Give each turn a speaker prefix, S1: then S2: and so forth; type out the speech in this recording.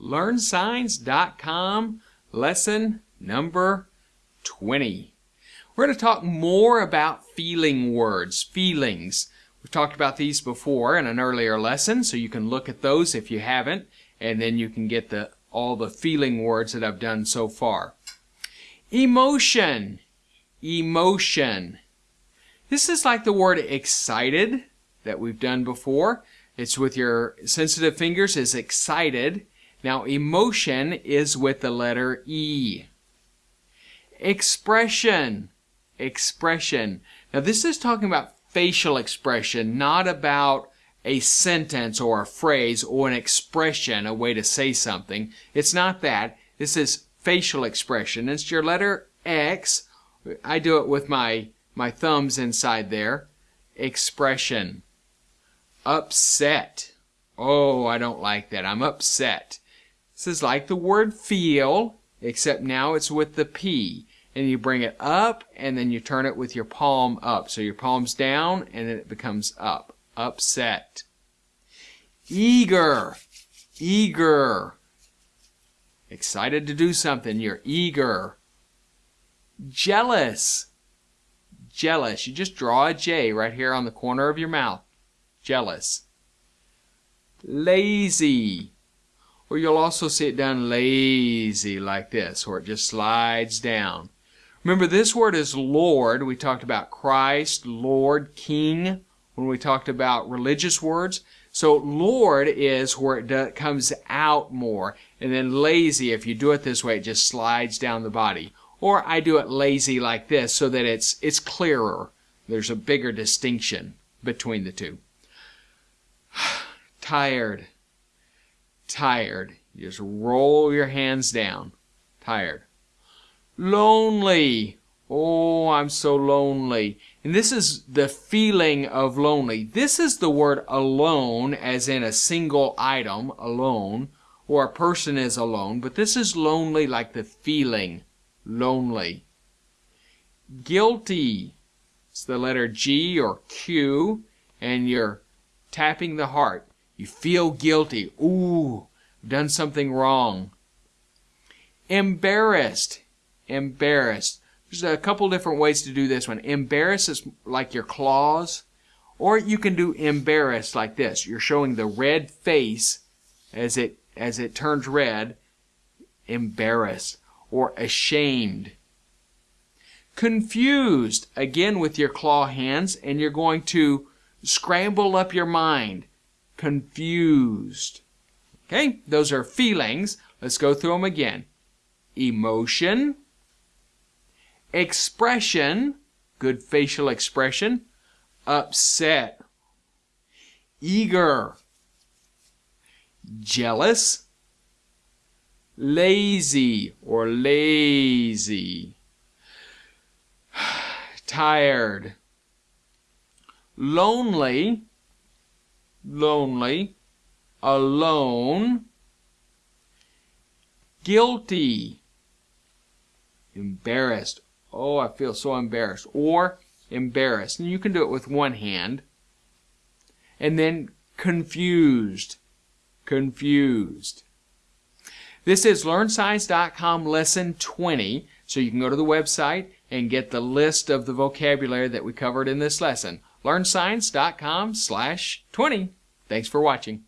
S1: LearnSigns.com, lesson number 20. We're going to talk more about feeling words, feelings. We've talked about these before in an earlier lesson, so you can look at those if you haven't, and then you can get the all the feeling words that I've done so far. Emotion. Emotion. This is like the word excited that we've done before. It's with your sensitive fingers is excited. Now emotion is with the letter E. Expression. Expression. Now this is talking about facial expression, not about a sentence or a phrase or an expression, a way to say something. It's not that. This is facial expression. It's your letter X. I do it with my, my thumbs inside there. Expression upset. Oh, I don't like that. I'm upset. This is like the word feel, except now it's with the P. And you bring it up, and then you turn it with your palm up. So your palm's down, and then it becomes up. Upset. Eager. Eager. Excited to do something. You're eager. Jealous. Jealous. You just draw a J right here on the corner of your mouth jealous. Lazy. Or you'll also see it done lazy like this, where it just slides down. Remember, this word is Lord. We talked about Christ, Lord, King, when we talked about religious words. So Lord is where it comes out more. And then lazy, if you do it this way, it just slides down the body. Or I do it lazy like this so that it's, it's clearer. There's a bigger distinction between the two tired. Tired. You just roll your hands down. Tired. Lonely. Oh, I'm so lonely. And this is the feeling of lonely. This is the word alone, as in a single item, alone, or a person is alone, but this is lonely like the feeling, lonely. Guilty. It's the letter G or Q, and you're tapping the heart. You feel guilty. Ooh, done something wrong. Embarrassed. Embarrassed. There's a couple different ways to do this one. Embarrassed is like your claws. Or you can do embarrassed like this. You're showing the red face as it as it turns red. Embarrassed. Or ashamed. Confused. Again with your claw hands. And you're going to scramble up your mind confused. Okay, those are feelings. Let's go through them again. Emotion, expression, good facial expression, upset, eager, jealous, lazy or lazy, tired, lonely, lonely, alone, guilty, embarrassed. Oh, I feel so embarrassed. Or embarrassed. And you can do it with one hand. And then confused. Confused. This is LearnSigns.com lesson 20. So you can go to the website and get the list of the vocabulary that we covered in this lesson. LearnSigns.com slash 20. Thanks for watching.